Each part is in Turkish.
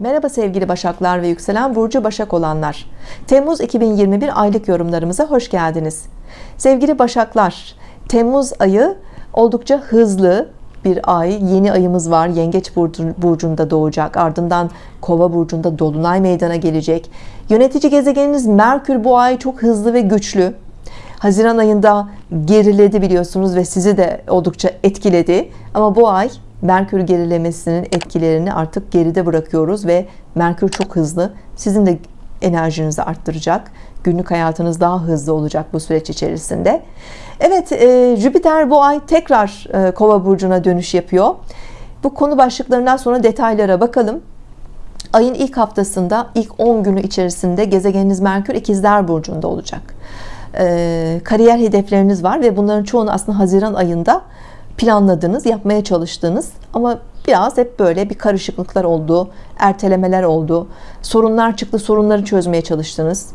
Merhaba sevgili Başaklar ve yükselen burcu Başak olanlar. Temmuz 2021 aylık yorumlarımıza hoş geldiniz. Sevgili Başaklar, Temmuz ayı oldukça hızlı bir ay. Yeni ayımız var. Yengeç burcunda doğacak. Ardından Kova burcunda dolunay meydana gelecek. Yönetici gezegeniniz Merkür bu ay çok hızlı ve güçlü. Haziran ayında geriledi biliyorsunuz ve sizi de oldukça etkiledi. Ama bu ay Merkür gerilemesinin etkilerini artık geride bırakıyoruz ve Merkür çok hızlı. Sizin de enerjinizi arttıracak. Günlük hayatınız daha hızlı olacak bu süreç içerisinde. Evet e, Jüpiter bu ay tekrar e, kova burcuna dönüş yapıyor. Bu konu başlıklarından sonra detaylara bakalım. Ayın ilk haftasında ilk 10 günü içerisinde gezegeniniz Merkür ikizler burcunda olacak. E, kariyer hedefleriniz var ve bunların çoğunu aslında Haziran ayında planladığınız, yapmaya çalıştığınız ama biraz hep böyle bir karışıklıklar oldu, ertelemeler oldu, sorunlar çıktı, sorunları çözmeye çalıştınız.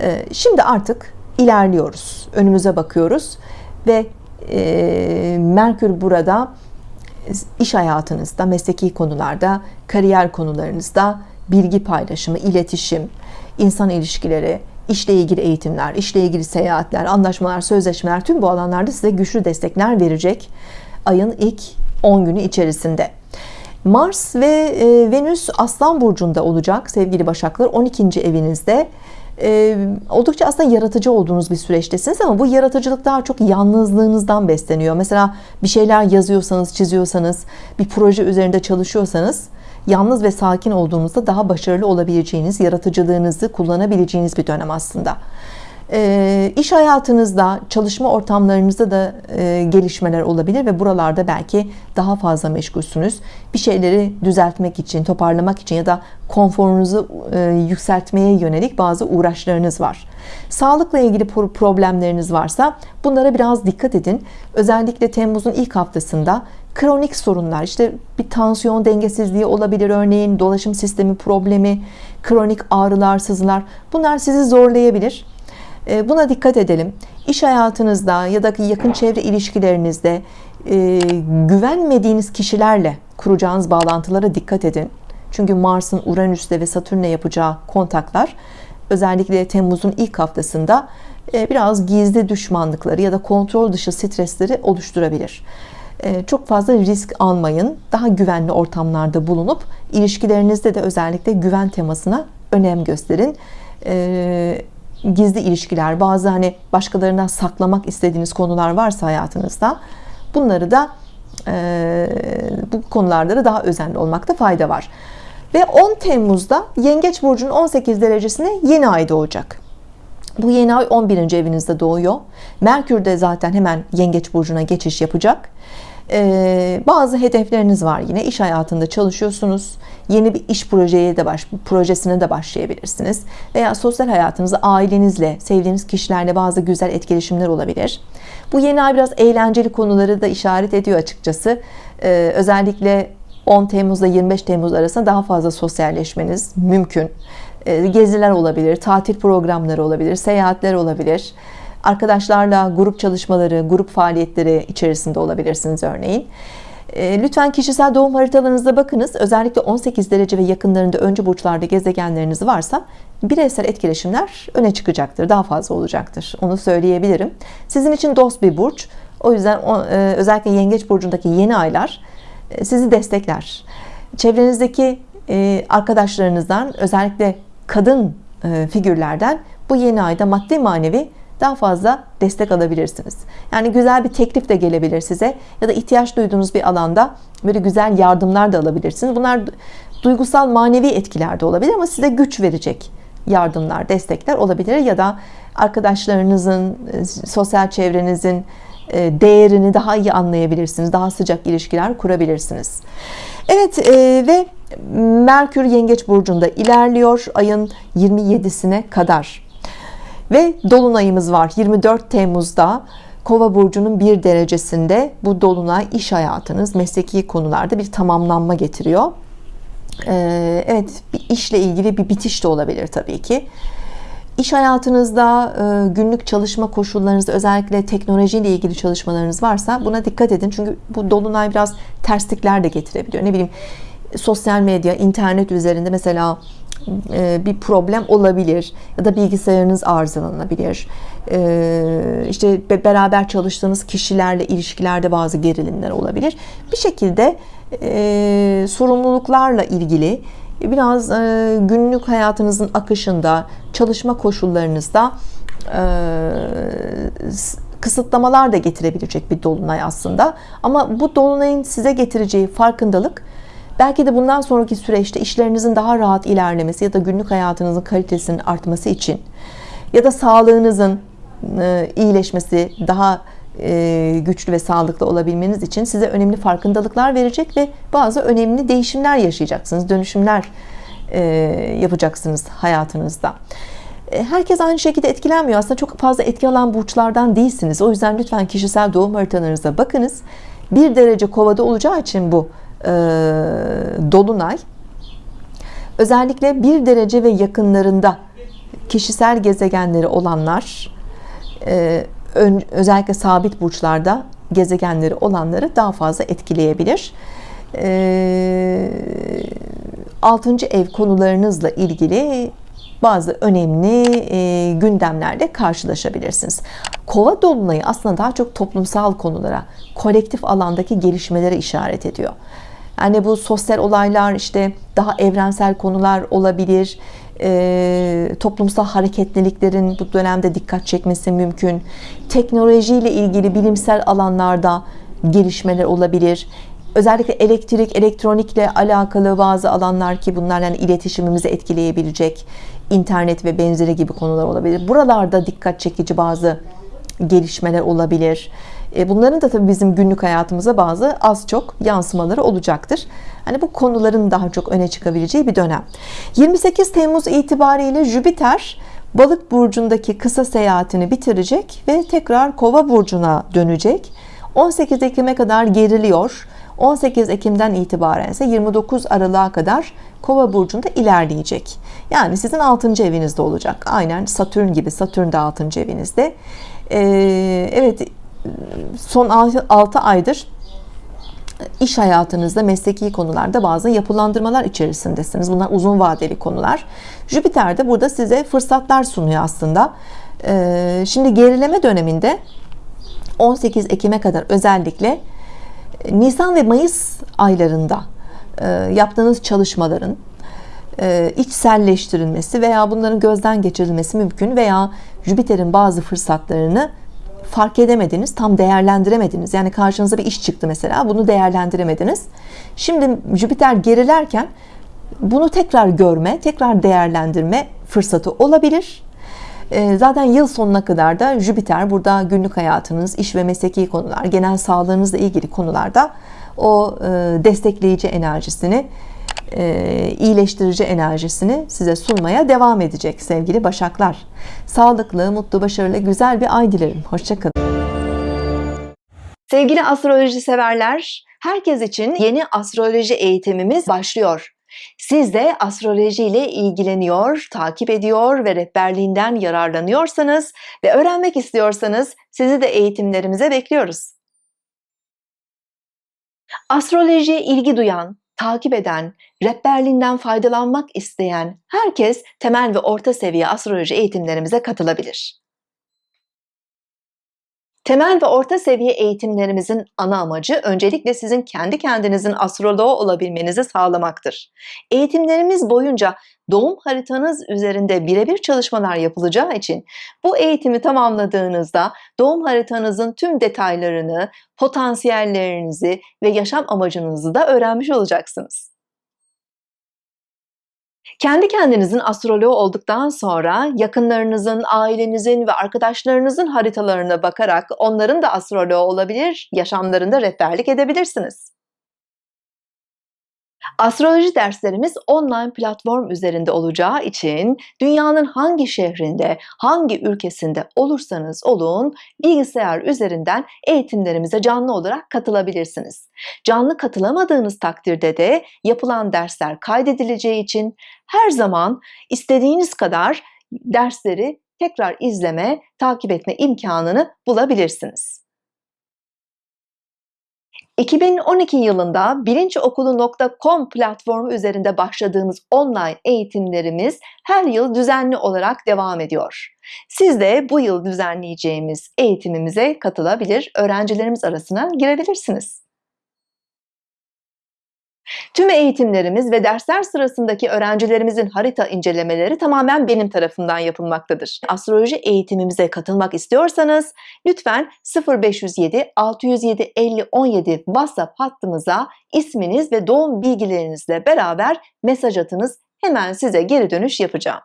Ee, şimdi artık ilerliyoruz, önümüze bakıyoruz. Ve e, Merkür burada iş hayatınızda, mesleki konularda, kariyer konularınızda bilgi paylaşımı, iletişim, insan ilişkileri, işle ilgili eğitimler, işle ilgili seyahatler, anlaşmalar, sözleşmeler tüm bu alanlarda size güçlü destekler verecek ayın ilk 10 günü içerisinde. Mars ve e, Venüs Aslan Burcu'nda olacak sevgili Başaklar 12. evinizde e, oldukça aslında yaratıcı olduğunuz bir süreçtesiniz ama bu yaratıcılık daha çok yalnızlığınızdan besleniyor mesela bir şeyler yazıyorsanız çiziyorsanız bir proje üzerinde çalışıyorsanız yalnız ve sakin olduğunuzda daha başarılı olabileceğiniz yaratıcılığınızı kullanabileceğiniz bir dönem aslında. E, iş hayatınızda çalışma ortamlarınızda da e, gelişmeler olabilir ve buralarda belki daha fazla meşgulsünüz. Bir şeyleri düzeltmek için toparlamak için ya da konforunuzu e, yükseltmeye yönelik bazı uğraşlarınız var. Sağlıkla ilgili problemleriniz varsa bunlara biraz dikkat edin. Özellikle Temmuz'un ilk haftasında kronik sorunlar işte bir tansiyon dengesizliği olabilir örneğin dolaşım sistemi problemi kronik ağrılar sızılar bunlar sizi zorlayabilir. Ee, buna dikkat edelim. İş hayatınızda ya da yakın çevre ilişkilerinizde e, güvenmediğiniz kişilerle kuracağınız bağlantılara dikkat edin. Çünkü Mars'ın Uranüs'te ve Satürn'le yapacağı kontaklar özellikle Temmuz'un ilk haftasında e, biraz gizli düşmanlıkları ya da kontrol dışı stresleri oluşturabilir çok fazla risk almayın. Daha güvenli ortamlarda bulunup ilişkilerinizde de özellikle güven temasına önem gösterin. Gizli ilişkiler bazı hani başkalarından saklamak istediğiniz konular varsa hayatınızda bunları da e, bu konularda da daha özenli olmakta fayda var. Ve 10 Temmuz'da Yengeç Burcu'nun 18 derecesine yeni ay doğacak. Bu yeni ay 11. evinizde doğuyor. Merkür de zaten hemen Yengeç Burcu'na geçiş yapacak ee, bazı hedefleriniz var yine. İş hayatında çalışıyorsunuz. Yeni bir iş projeye de baş, projesine de başlayabilirsiniz. Veya sosyal hayatınızda ailenizle sevdiğiniz kişilerle bazı güzel etkileşimler olabilir. Bu yeni ay biraz eğlenceli konuları da işaret ediyor açıkçası. Ee, özellikle 10 Temmuz'da 25 Temmuz arasında daha fazla sosyalleşmeniz mümkün. Ee, geziler olabilir tatil programları olabilir seyahatler olabilir arkadaşlarla grup çalışmaları, grup faaliyetleri içerisinde olabilirsiniz örneğin. E, lütfen kişisel doğum haritalarınıza bakınız. Özellikle 18 derece ve yakınlarında öncü burçlarda gezegenleriniz varsa bireysel etkileşimler öne çıkacaktır. Daha fazla olacaktır. Onu söyleyebilirim. Sizin için dost bir burç. O yüzden e, özellikle yengeç burcundaki yeni aylar e, sizi destekler. Çevrenizdeki arkadaşlarınızdan özellikle kadın figürlerden bu yeni ayda maddi manevi daha fazla destek alabilirsiniz. Yani güzel bir teklif de gelebilir size ya da ihtiyaç duyduğunuz bir alanda böyle güzel yardımlar da alabilirsiniz. Bunlar duygusal manevi etkiler de olabilir ama size güç verecek yardımlar destekler olabilir ya da arkadaşlarınızın e, sosyal çevrenizin e, değerini daha iyi anlayabilirsiniz daha sıcak ilişkiler kurabilirsiniz. Evet e, ve Merkür Yengeç Burcu'nda ilerliyor. Ayın 27'sine kadar ve dolunayımız var. 24 Temmuz'da Kova burcunun bir derecesinde bu dolunay iş hayatınız mesleki konularda bir tamamlanma getiriyor. Ee, Evet bir işle ilgili bir bitiş de olabilir tabii ki. İş hayatınızda e, günlük çalışma koşullarınızda özellikle teknolojiyle ilgili çalışmalarınız varsa buna dikkat edin. Çünkü bu dolunay biraz terslikler de getirebiliyor. Ne bileyim sosyal medya, internet üzerinde mesela e, bir problem olabilir ya da bilgisayarınız arızalanabilir. E, işte beraber çalıştığınız kişilerle ilişkilerde bazı gerilimler olabilir. Bir şekilde e, sorumluluklarla ilgili biraz günlük hayatınızın akışında, çalışma koşullarınızda kısıtlamalar da getirebilecek bir dolunay aslında. Ama bu dolunayın size getireceği farkındalık belki de bundan sonraki süreçte işlerinizin daha rahat ilerlemesi ya da günlük hayatınızın kalitesinin artması için ya da sağlığınızın e, iyileşmesi, daha e, güçlü ve sağlıklı olabilmeniz için size önemli farkındalıklar verecek ve bazı önemli değişimler yaşayacaksınız, dönüşümler e, yapacaksınız hayatınızda. Herkes aynı şekilde etkilenmiyor. Aslında çok fazla etki alan burçlardan değilsiniz. O yüzden lütfen kişisel doğum haritalarınıza bakınız. Bir derece kovada olacağı için bu e, dolunay özellikle bir derece ve yakınlarında kişisel gezegenleri olanlar e, özellikle sabit burçlarda gezegenleri olanları daha fazla etkileyebilir. E, 6. ev konularınızla ilgili bazı önemli e, gündemlerle karşılaşabilirsiniz. Kova dolunayı aslında daha çok toplumsal konulara, kolektif alandaki gelişmelere işaret ediyor. Yani bu sosyal olaylar işte daha evrensel konular olabilir. E, toplumsal hareketliliklerin bu dönemde dikkat çekmesi mümkün. Teknolojiyle ilgili bilimsel alanlarda gelişmeler olabilir. Özellikle elektrik, elektronikle alakalı bazı alanlar ki bunlar yani iletişimimizi etkileyebilecek internet ve benzeri gibi konular olabilir. Buralarda dikkat çekici bazı gelişmeler olabilir. E, bunların da tabii bizim günlük hayatımıza bazı az çok yansımaları olacaktır. Hani bu konuların daha çok öne çıkabileceği bir dönem. 28 Temmuz itibariyle Jüpiter Balık burcundaki kısa seyahatini bitirecek ve tekrar Kova burcuna dönecek. 18 Ekim'e kadar geriliyor. 18 Ekim'den itibaren ise 29 Aralık'a kadar Kova burcunda ilerleyecek. Yani sizin 6. evinizde olacak. Aynen Satürn gibi. Satürn de 6. evinizde. Ee, evet son 6 aydır iş hayatınızda mesleki konularda bazı yapılandırmalar içerisindesiniz. Bunlar uzun vadeli konular. Jüpiter de burada size fırsatlar sunuyor aslında. Ee, şimdi gerileme döneminde 18 Ekim'e kadar özellikle Nisan ve Mayıs aylarında e, yaptığınız çalışmaların e, içselleştirilmesi veya bunların gözden geçirilmesi mümkün veya Jüpiter'in bazı fırsatlarını fark edemediniz, tam değerlendiremediniz. Yani karşınıza bir iş çıktı mesela, bunu değerlendiremediniz. Şimdi Jüpiter gerilerken bunu tekrar görme, tekrar değerlendirme fırsatı olabilir. Ee, zaten yıl sonuna kadar da Jüpiter burada günlük hayatınız, iş ve mesleki konular, genel sağlığınızla ilgili konularda o e, destekleyici enerjisini, e, iyileştirici enerjisini size sunmaya devam edecek sevgili Başaklar. Sağlıklı, mutlu, başarılı, güzel bir ay dilerim. Hoşçakalın. Sevgili astroloji severler, herkes için yeni astroloji eğitimimiz başlıyor. Siz de astroloji ile ilgileniyor, takip ediyor ve rehberliğinden yararlanıyorsanız ve öğrenmek istiyorsanız sizi de eğitimlerimize bekliyoruz. Astrolojiye ilgi duyan, takip eden, rehberliğinden faydalanmak isteyen herkes temel ve orta seviye astroloji eğitimlerimize katılabilir. Temel ve orta seviye eğitimlerimizin ana amacı öncelikle sizin kendi kendinizin astroloğu olabilmenizi sağlamaktır. Eğitimlerimiz boyunca doğum haritanız üzerinde birebir çalışmalar yapılacağı için bu eğitimi tamamladığınızda doğum haritanızın tüm detaylarını, potansiyellerinizi ve yaşam amacınızı da öğrenmiş olacaksınız. Kendi kendinizin astroloğu olduktan sonra yakınlarınızın, ailenizin ve arkadaşlarınızın haritalarına bakarak onların da astroloğu olabilir, yaşamlarında rehberlik edebilirsiniz. Astroloji derslerimiz online platform üzerinde olacağı için dünyanın hangi şehrinde, hangi ülkesinde olursanız olun bilgisayar üzerinden eğitimlerimize canlı olarak katılabilirsiniz. Canlı katılamadığınız takdirde de yapılan dersler kaydedileceği için her zaman istediğiniz kadar dersleri tekrar izleme, takip etme imkanını bulabilirsiniz. 2012 yılında bilinçokulu.com platformu üzerinde başladığımız online eğitimlerimiz her yıl düzenli olarak devam ediyor. Siz de bu yıl düzenleyeceğimiz eğitimimize katılabilir, öğrencilerimiz arasına girebilirsiniz. Tüm eğitimlerimiz ve dersler sırasındaki öğrencilerimizin harita incelemeleri tamamen benim tarafından yapılmaktadır. Astroloji eğitimimize katılmak istiyorsanız lütfen 0507 607 50 17 WhatsApp hattımıza isminiz ve doğum bilgilerinizle beraber mesaj atınız. Hemen size geri dönüş yapacağım.